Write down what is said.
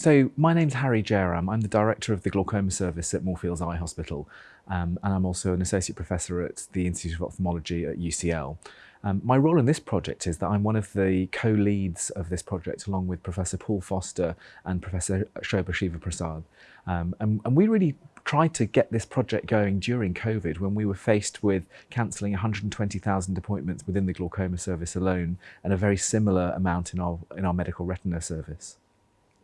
So my name's Hari Jayaram. I'm the director of the glaucoma service at Moorfields Eye Hospital um, and I'm also an associate professor at the Institute of Ophthalmology at UCL. Um, my role in this project is that I'm one of the co-leads of this project along with Professor Paul Foster and Professor Sobha Sivaprasad. Um, and, and we really tried to get this project going during COVID when we were faced with cancelling 120,000 appointments within the glaucoma service alone and a very similar amount in our, in our medical retina service.